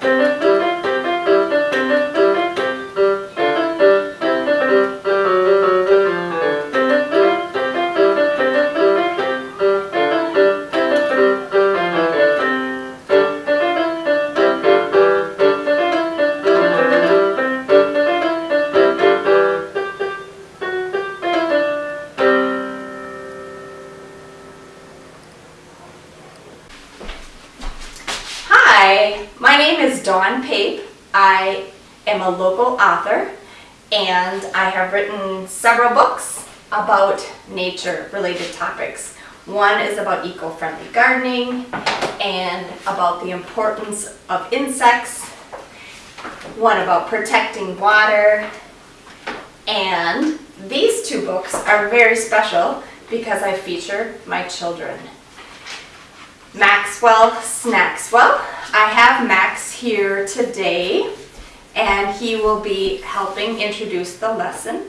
Música Hi, my name is Dawn Pape. I am a local author and I have written several books about nature related topics. One is about eco-friendly gardening and about the importance of insects. One about protecting water. And these two books are very special because I feature my children. Maxwell Snackswell. I have Max here today and he will be helping introduce the lesson.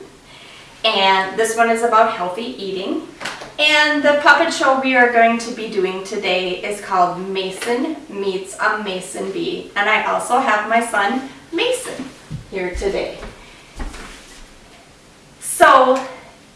And this one is about healthy eating. And the puppet show we are going to be doing today is called Mason Meets a Mason Bee. And I also have my son Mason here today. So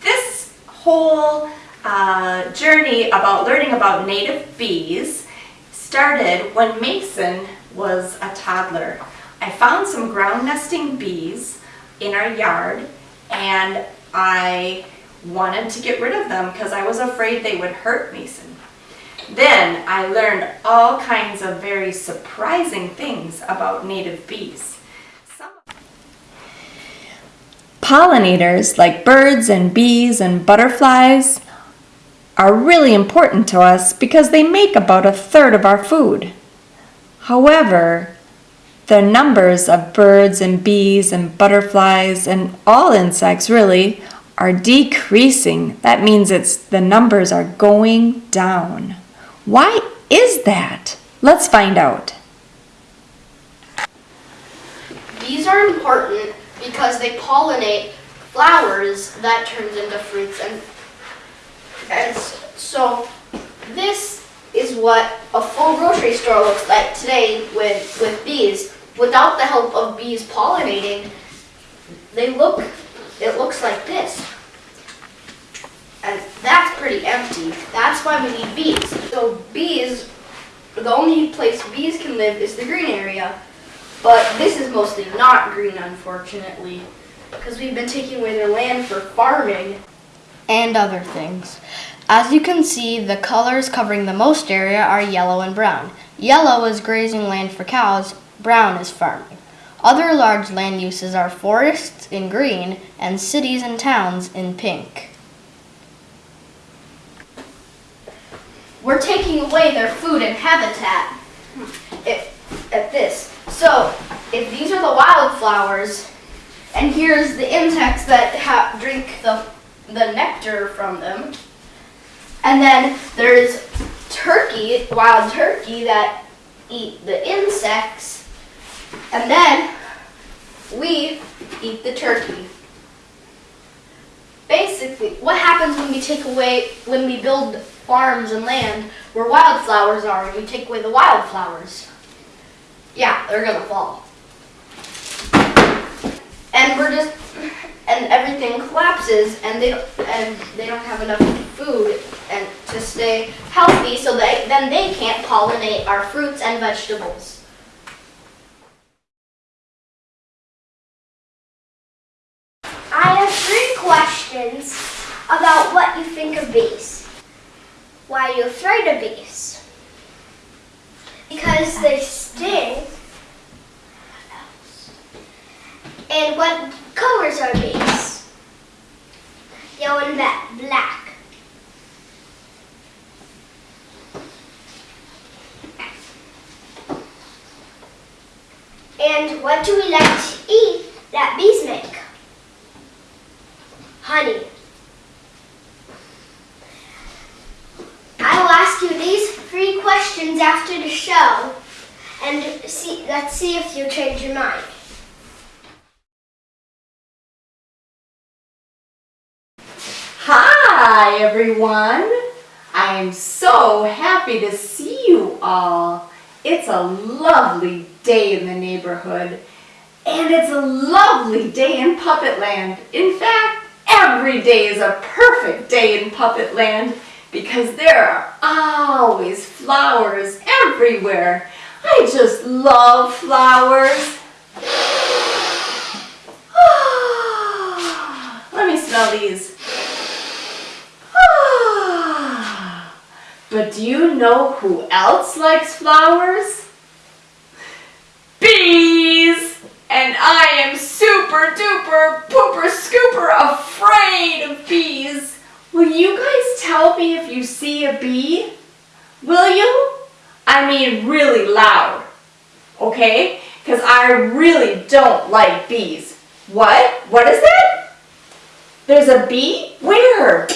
this whole uh, journey about learning about native bees started when Mason was a toddler. I found some ground nesting bees in our yard and I wanted to get rid of them because I was afraid they would hurt Mason. Then I learned all kinds of very surprising things about native bees. Some Pollinators like birds and bees and butterflies are really important to us because they make about a third of our food. However, the numbers of birds and bees and butterflies and all insects really are decreasing. That means it's the numbers are going down. Why is that? Let's find out. Bees are important because they pollinate flowers that turns into fruits and and so this is what a full grocery store looks like today with with bees. Without the help of bees pollinating, they look it looks like this. And that's pretty empty. That's why we need bees. So bees the only place bees can live is the green area. But this is mostly not green, unfortunately, because we've been taking away their land for farming and other things. As you can see, the colors covering the most area are yellow and brown. Yellow is grazing land for cows, brown is farming. Other large land uses are forests in green and cities and towns in pink. We're taking away their food and habitat if, at this. So, if these are the wildflowers, and here's the insects that ha- drink the, the nectar from them, and then there's turkey, wild turkey that eat the insects, and then we eat the turkey. Basically, what happens when we take away, when we build farms and land where wildflowers are, and we take away the wildflowers? Yeah, they're gonna fall. And we're just, and everything collapses, and they and they don't have enough food and to stay healthy, so they then they can't pollinate our fruits and vegetables. I have three questions about what you think of bees. Why are you afraid of bees? Because they sting. And what colors are bees? Yellow and ba- black. And what do we like to eat that bees make? Honey. I will ask you these three questions after the show, and see, let's see if you change your mind. Hi everyone! I am so happy to see you all. it's a lovely day in the neighborhood. And it's a lovely day in Puppetland. In fact, every day is a perfect day in Puppet Land because there are always flowers everywhere. I just love flowers. Ah, let me smell these. Ah, but do you know who else likes flowers? Bees! And I am super duper pooper scooper afraid of bees. Will you guys tell me if you see a bee? Will you? I mean really loud. Okay? Because I really don't like bees. What? What is that? There's a bee? Where?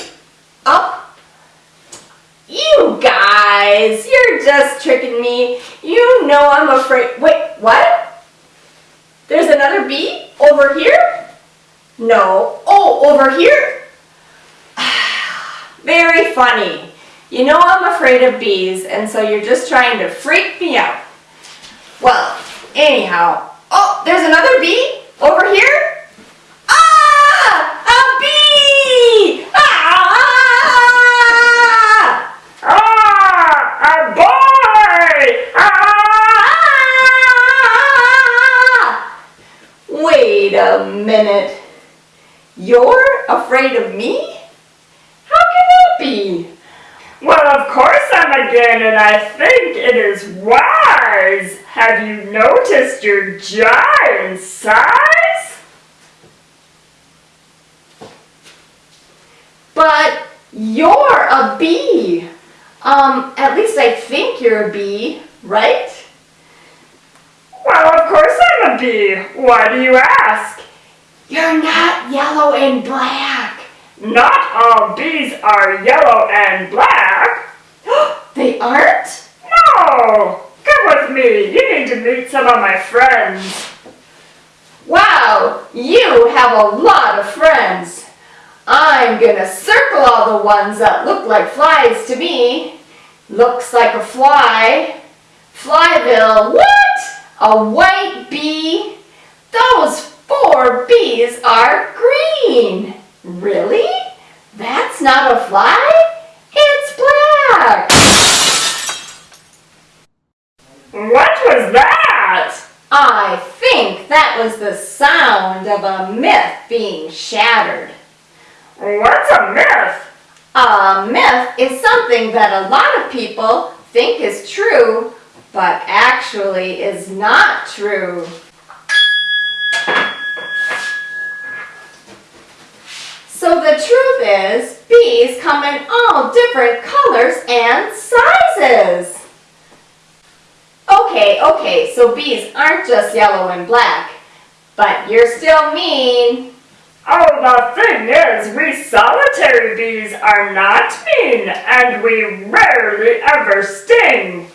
Up? You guys, you're just tricking me. You know I'm afraid. Wait, what? There's another bee over here? No. Oh, over here? Very funny. You know I'm afraid of bees, and so you're just trying to freak me out. Well, anyhow. Oh, there's another bee over here? Afraid of me? How can that be? Well, of course I'm again, and I think it is wise. Have you noticed your giant size? But you're a bee. Um, at least I think you're a bee, right? Well, of course I'm a bee. Why do you ask? You're not yellow and black. Not all bees are yellow and black. They aren't? No! Come with me. You need to meet some of my friends. Wow, you have a lot of friends. I'm gonna circle all the ones that look like flies to me. Looks like a fly. Flyville, what? A white bee? Those four bees are green. Really? That's not a fly? It's black. What was that? I think that was the sound of a myth being shattered. What's a myth? A myth is something that a lot of people think is true, but actually is not true. So the truth is, bees come in all different colors and sizes. Okay, okay, so bees aren't just yellow and black, but you're still mean. Oh, the thing is, we solitary bees are not mean, and we rarely ever sting.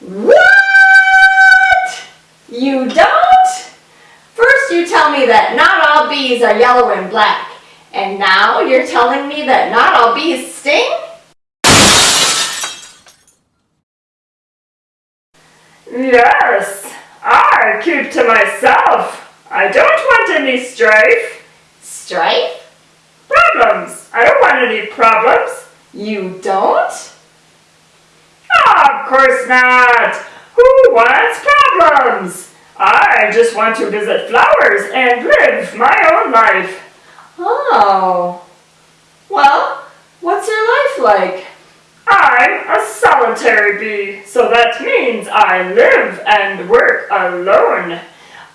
What? You don't? First you tell me that not all bees are yellow and black, and now you're telling me that not all bees sting? Yes, I keep to myself. I don't want any strife. Strife? Problems. I don't want any problems. You don't? Ah, of course not. Who wants problems? I just want to visit flowers and live my own life. Oh. Well, what's your life like? I'm a solitary bee, so that means I live and work alone.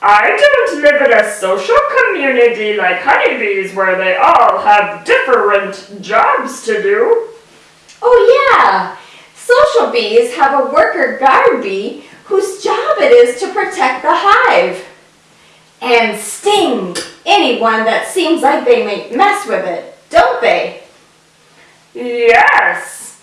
I don't live in a social community like honeybees where they all have different jobs to do. Oh yeah, social bees have a worker guard bee whose job it is to protect the hive and sting anyone that seems like they may mess with it, don't they? Yes,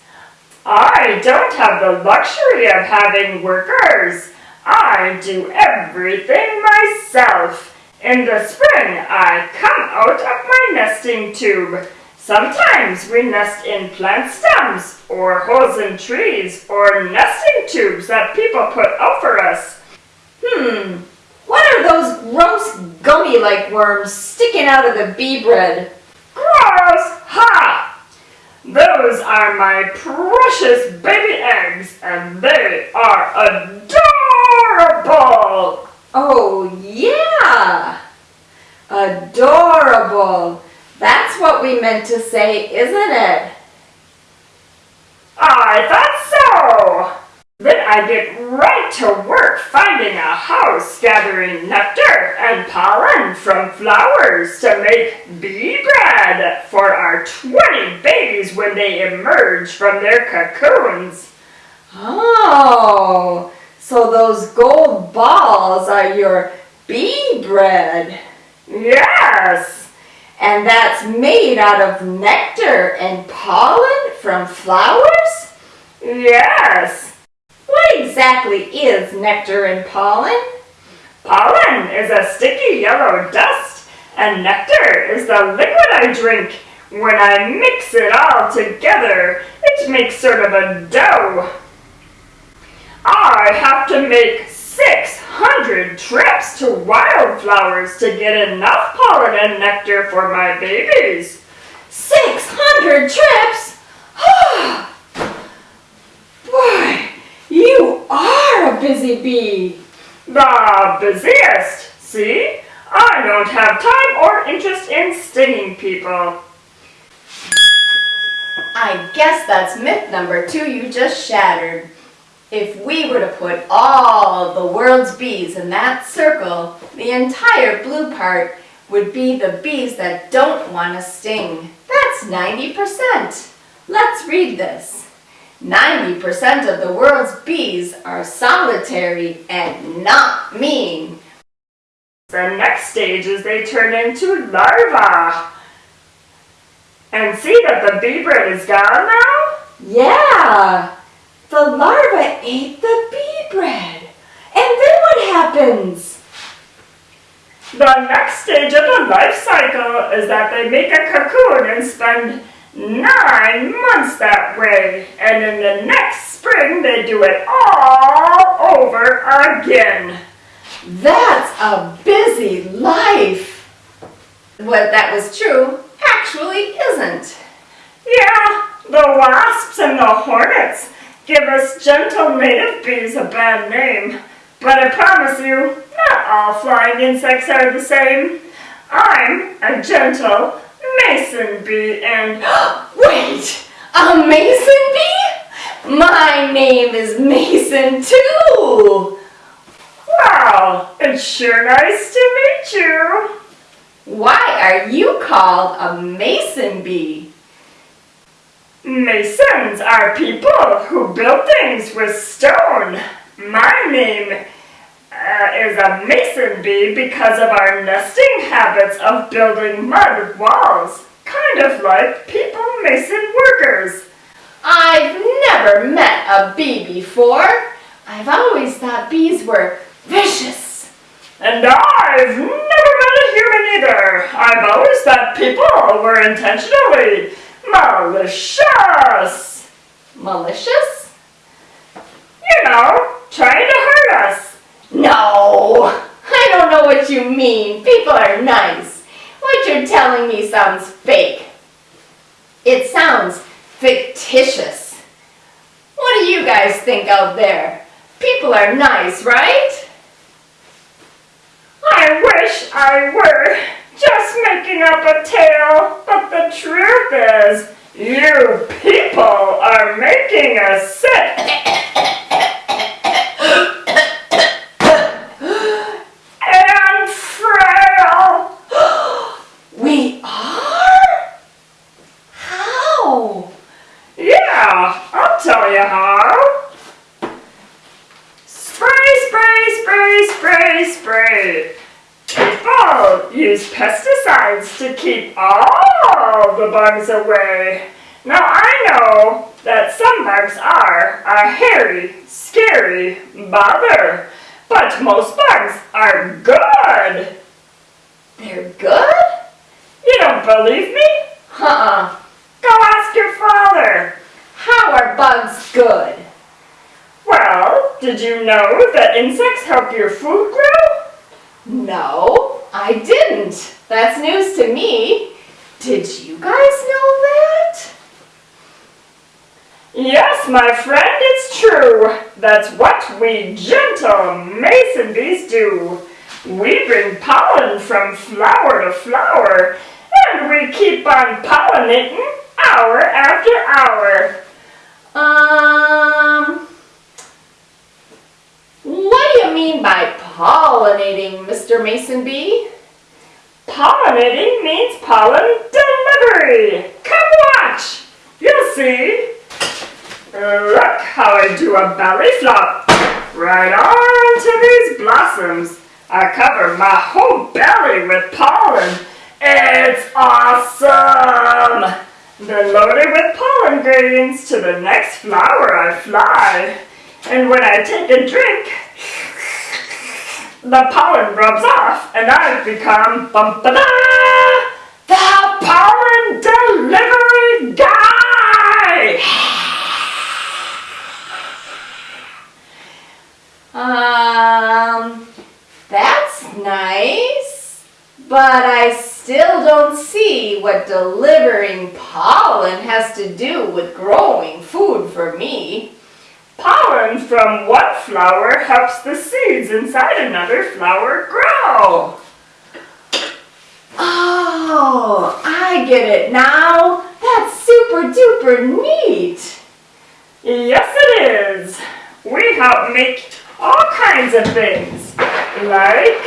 I don't have the luxury of having workers. I do everything myself. In the spring, I come out of my nesting tube, Sometimes we nest in plant stems, or holes in trees, or nesting tubes that people put out for us. Hmm, what are those gross gummy-like worms sticking out of the bee bread? Gross! Ha! Those are my precious baby eggs, and they are adorable! Oh, yeah! Adorable. That's what we meant to say, isn't it? I thought so! I get right to work finding a house, gathering nectar and pollen from flowers to make bee bread for our 20 babies when they emerge from their cocoons. Oh, so those gold balls are your bee bread. Yes! And that's made out of nectar and pollen from flowers? Yes! What exactly is nectar and pollen? Pollen is a sticky yellow dust, and nectar is the liquid I drink. When I mix it all together, it makes sort of a dough. I have to make 600 trips to wildflowers to get enough pollen and nectar for my babies. 600 trips? You are a busy bee. The busiest, see? I don't have time or interest in stinging people. I guess that's myth number two you just shattered. If we were to put all of the world's bees in that circle, the entire blue part would be the bees that don't want to sting. That's 90%. Let's read this. 90% of the world's bees are solitary and not mean. The next stage is they turn into larvae. And see that the bee bread is gone now? Yeah, the larva ate the bee bread. And then what happens? The next stage of the life cycle is that they make a cocoon and spend nine months that way. And in the next spring, they do it all over again. That's a busy life. What that was true actually isn't. Yeah, the wasps and the hornets give us gentle native bees a bad name. But I promise you, not all flying insects are the same. I'm a gentle mason bee and Wait, a mason bee? My name is Mason too. wow, it's sure nice to meet you. Why are you called a mason bee? Masons are people who build things with stone. My name uh, is a mason bee because of our nesting habits of building mud walls, kind of like people mason workers. I've never met a bee before. I've always thought bees were vicious. And I've never met a human either. I've always thought people were intentionally malicious. Malicious? You know, trying to hurt us. No, I don't know what you mean. People are nice. What you're telling me sounds fake. It sounds fictitious. What do you guys think out there? People are nice, right? I wish I were just making up a tale, but the truth is, you people are making us sick. and frail. We are? How? Yeah, I'll tell you how. Spray, spray, spray, spray, spray. People use pesticides to keep all the bugs away. Now I know that some bugs are a hairy, scary bother, but most bugs are good. They're good? You don't believe me? Uh-uh. Go ask your father. How are bugs good? Well, did you know that insects help your food grow? No, I didn't. That's news to me. Did you guys know that? Yes, my friend, it's true. That's what we gentle mason bees do. We bring pollen from flower to flower, and we keep on pollinating hour after hour. Um, what do you mean by pollinating, Mr. Mason Bee? Pollinating means pollen delivery. Come watch. You'll see. Look how I do a belly flop. Right onto these blossoms. I cover my whole belly with pollen. It's awesome. Then loaded with pollen grains to the next flower I fly. And when I take a drink, the pollen rubs off and I've become bum ba da, the pollen delivery guy. Um, that's nice, but I still don't see what delivering pollen has to do with growing food for me. Pollen from one flower helps the seeds inside another flower grow. Oh, I get it now. That's super duper neat. Yes, it is. We help make all kinds of things, like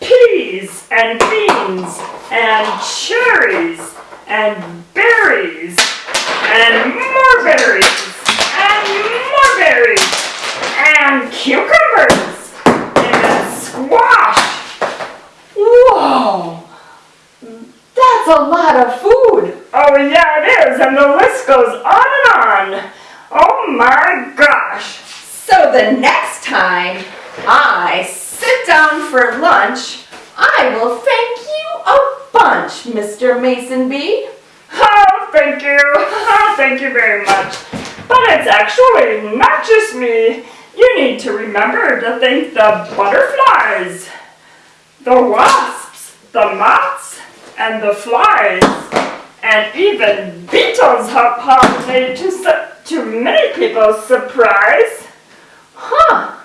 peas and beans and cherries and berries and more berries and more berries and cucumbers and squash. Whoa, that's a lot of food. Oh yeah, it is, and the list goes on and on. Oh my gosh. So the next time I sit down for lunch, I will thank you a bunch, Mr. Mason Bee. Oh, thank you. Thank you very much. But it's actually not just me. You need to remember to thank the butterflies, the wasps, the moths, and the flies, and even beetles help pollinate to, to many people's surprise. Huh.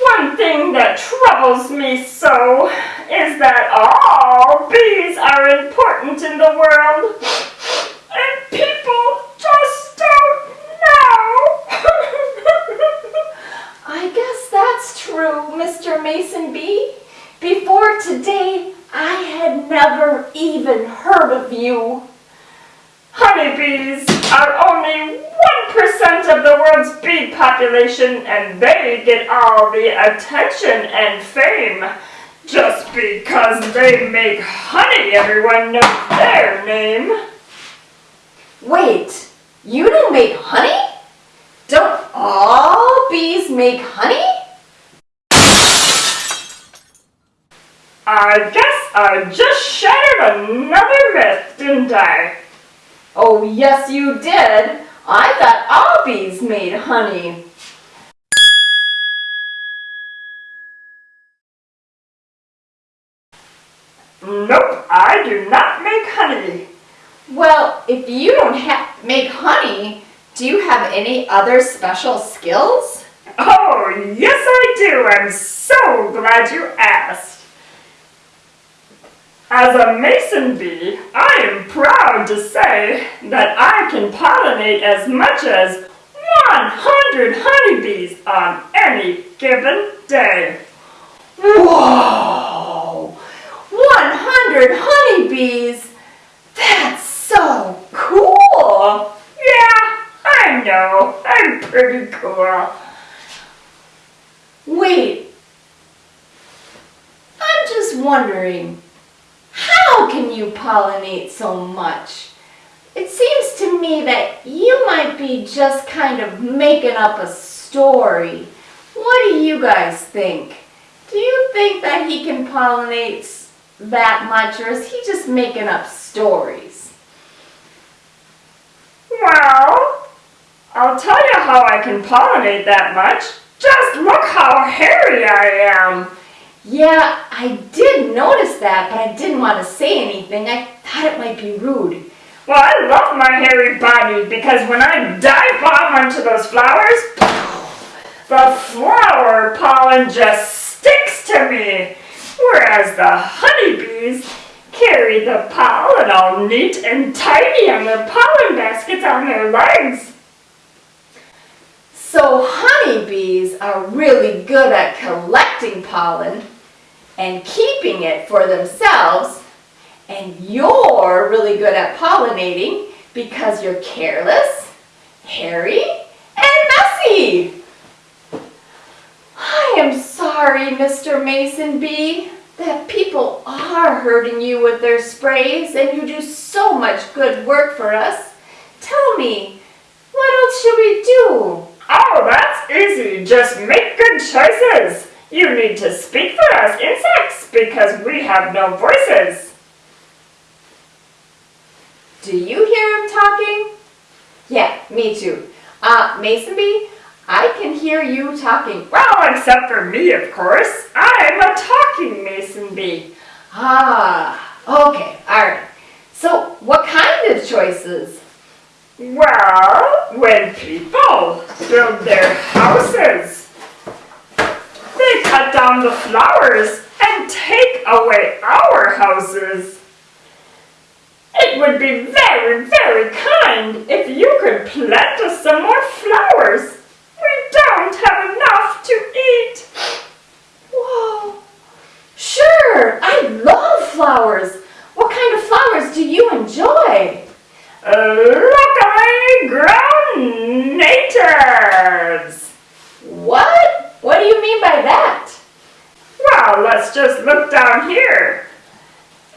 One thing that troubles me so is that all bees are important in the world, and people just don't know. I guess that's true, Mr. Mason Bee. Before today, I had never even heard of you. Honeybees are only 1% of the world's bee population, and they get all the attention and fame. Just because they make honey, everyone knows their name. Wait, you don't make honey? Don't all bees make honey? I guess I just shattered another myth, didn't I? Oh, yes, you did. I thought all bees made honey. Nope, I do not make honey. Well, if you don't ha- make honey, do you have any other special skills? Oh, yes, I do. I'm so glad you asked. As a mason bee, I am proud to say that I can pollinate as much as 100 honeybees on any given day. Whoa! 100 honeybees? That's so cool! Yeah, I know. I'm pretty cool. Wait, I'm just wondering, how can you pollinate so much? It seems to me that you might be just kind of making up a story. What do you guys think? Do you think that he can pollinate that much or is he just making up stories? Well, I'll tell you how I can pollinate that much. Just look how hairy I am. Yeah, I did notice that, but I didn't want to say anything. I thought it might be rude. Well, I love my hairy body because when I dive bomb onto those flowers, the flower pollen just sticks to me. Whereas the honeybees carry the pollen all neat and tidy on their pollen baskets on their legs. So honeybees are really good at collecting pollen and keeping it for themselves, and you're really good at pollinating because you're careless, hairy, and messy. I am sorry, Mr. Mason Bee, that people are hurting you with their sprays and you do so much good work for us. Tell me, what else should we do? Oh, that's easy. Just make good choices. You need to speak for us insects because we have no voices. Do you hear him talking? Yeah, me too. Uh, Mason Bee, I can hear you talking. Well, except for me, of course. I'm a talking mason bee. Ah, okay, alright. So, what kind of choices? Well, when people build their houses, they cut down the flowers and take away our houses. It would be very, very kind if you could plant us some more flowers. We don't have enough to eat. Whoa, sure, I love flowers. What kind of flowers do you enjoy? Uh, Locally grown natives. What? What do you mean by that? Well, let's just look down here.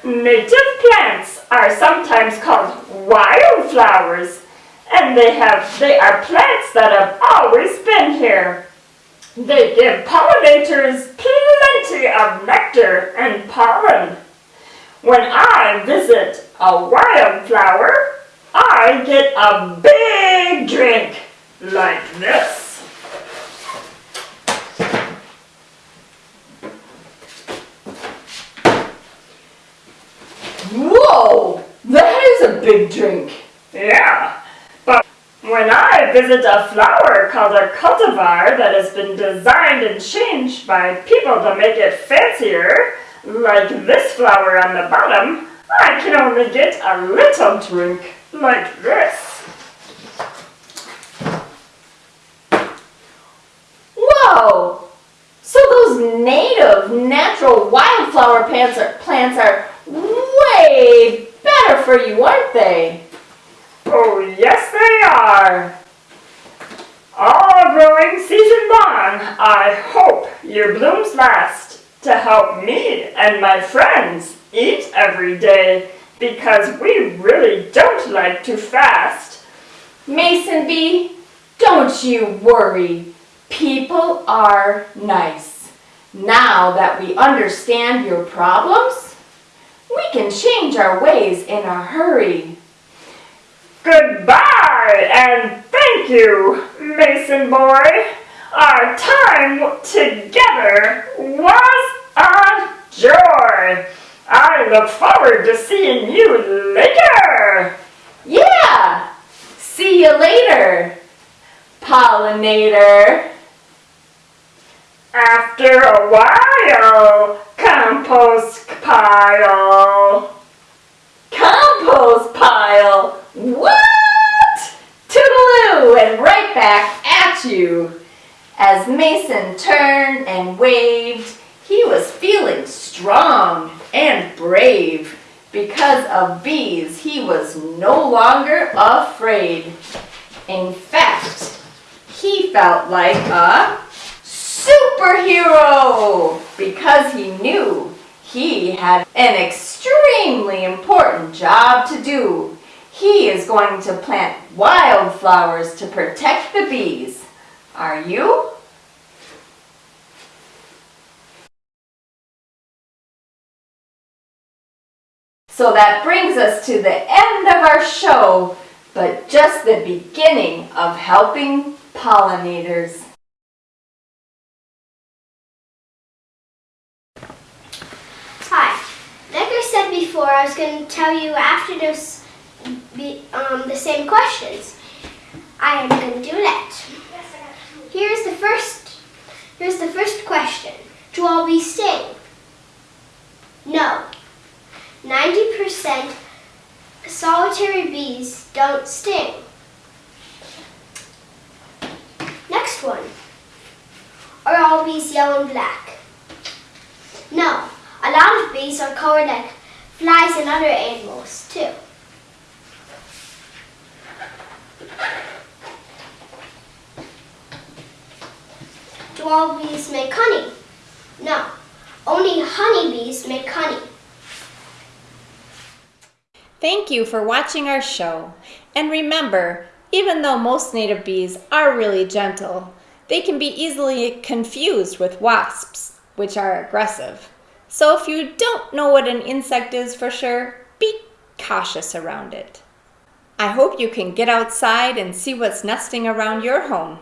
Native plants are sometimes called wildflowers, and they have they are plants that have always been here. They give pollinators plenty of nectar and pollen. When I visit a wildflower, I get a big drink like this. Whoa, that is a big drink. Yeah, but when I visit a flower called a cultivar that has been designed and changed by people to make it fancier, like this flower on the bottom, I can only get a little drink like this. Whoa! So those native, natural wildflower plants are, plants are way better for you, aren't they? Oh, yes, they are. All growing season long, I hope your blooms last to help me and my friends eat every day because we really don't like to fast. Mason Bee, don't you worry. People are nice. Now that we understand your problems, we can change our ways in a hurry. Goodbye and thank you, Mason boy. Our time together was a joy. I look forward to seeing you later. Yeah! See you later, pollinator. After a while, compost pile. Compost pile. What? Toodaloo and right back at you. As Mason turned and waved, he was feeling strong and brave. Because of bees, he was no longer afraid. In fact, he felt like a superhero because he knew he had an extremely important job to do. He is going to plant wildflowers to protect the bees. Are you? So that brings us to the end of our show, but just the beginning of helping pollinators. Hi. Like I said before, I was going to tell you after those be, um, the same questions. I am going to do that. Here's the first. Here's the first question. Do all bees sting? No. 90% solitary bees don't sting. Next one. Are all bees yellow and black? No. A lot of bees are colored like flies and other animals too. Do all bees make honey? No. Only honeybees make honey. Thank you for watching our show. And remember, even though most native bees are really gentle, they can be easily confused with wasps, which are aggressive. So if you don't know what an insect is for sure, be cautious around it. I hope you can get outside and see what's nesting around your home.